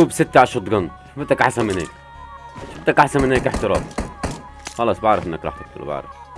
scope ستة على ال shotgun. بدك أحسن من هيك؟ بدك أحسن من هيك احترام خلص بعرف إنك راح تقتله بعرف.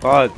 God.